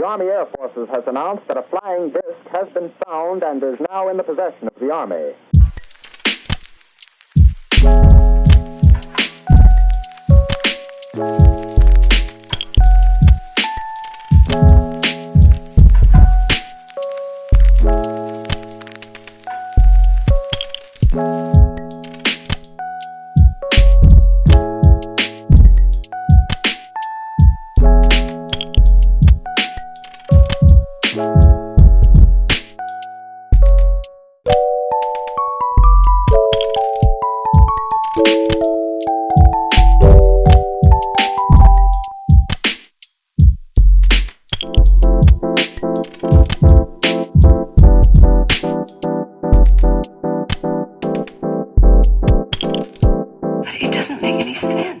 The Army Air Forces has announced that a flying disc has been found and is now in the possession of the Army. It doesn't make any sense.